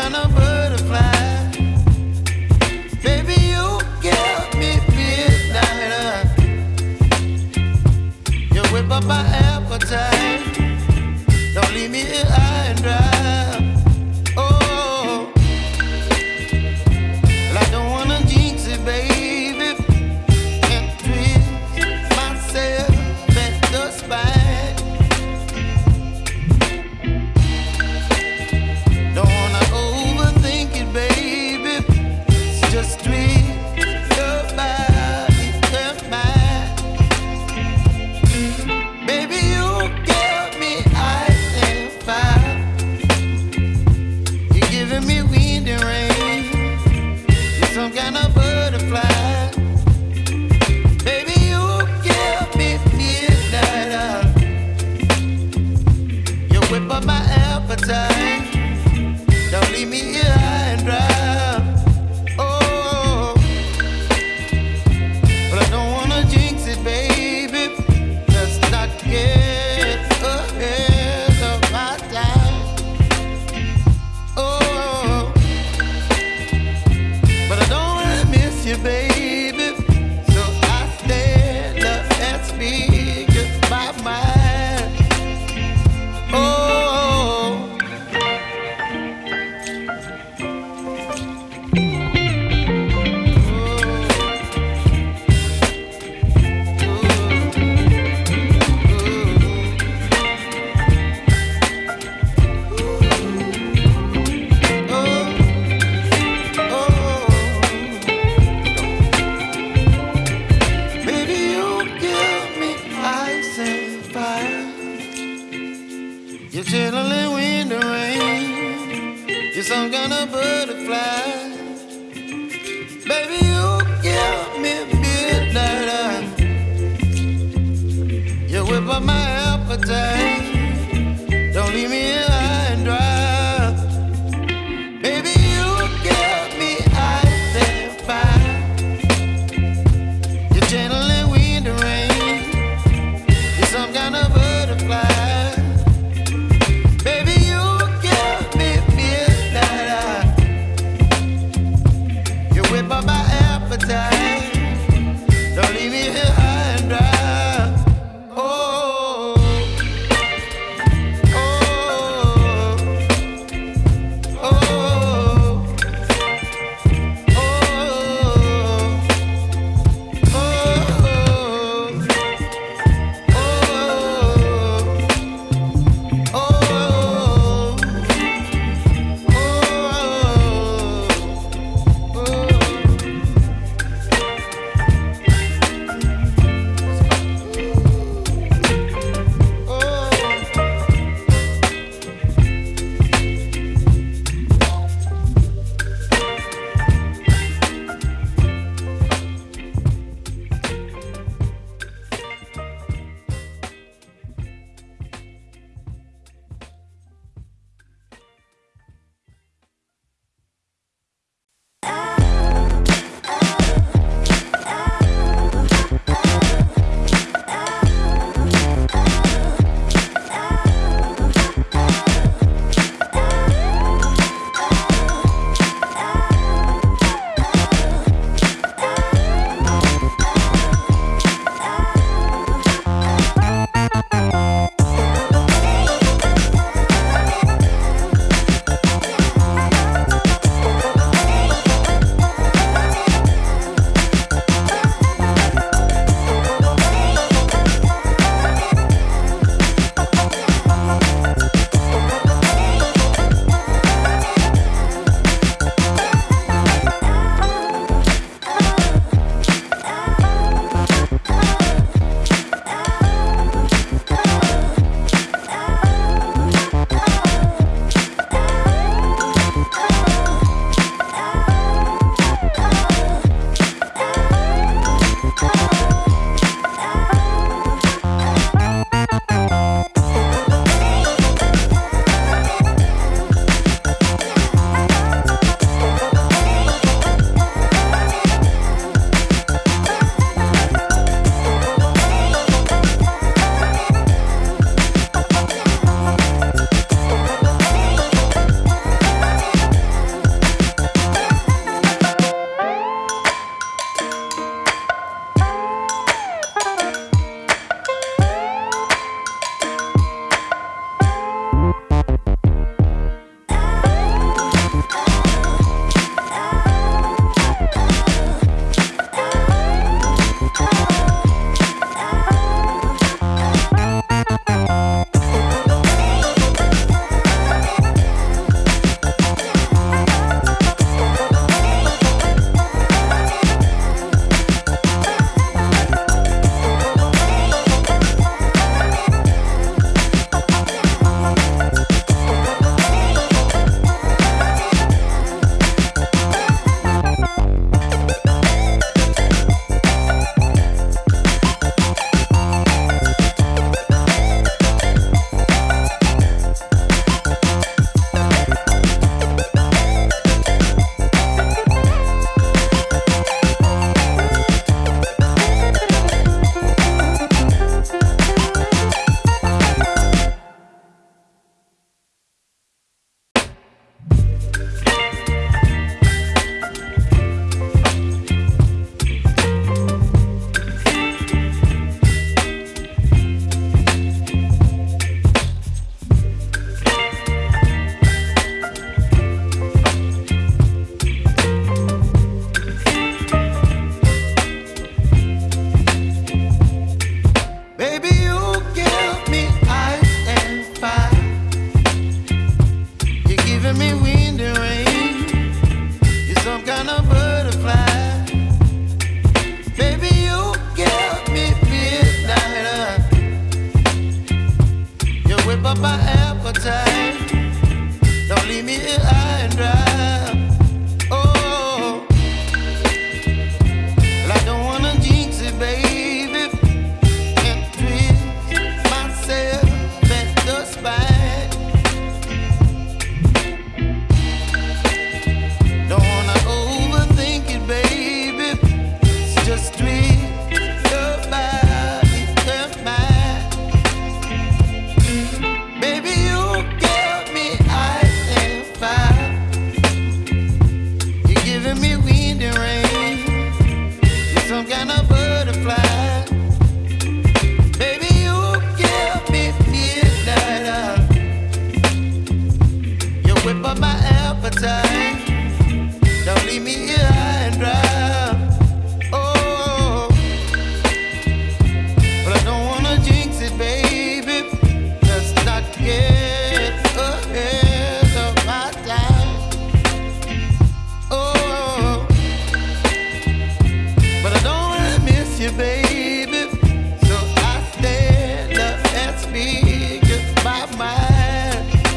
kind of burn. You're chilling in the rain. You're some kind of butterfly. Baby, you give me midnight. You whip up my appetite.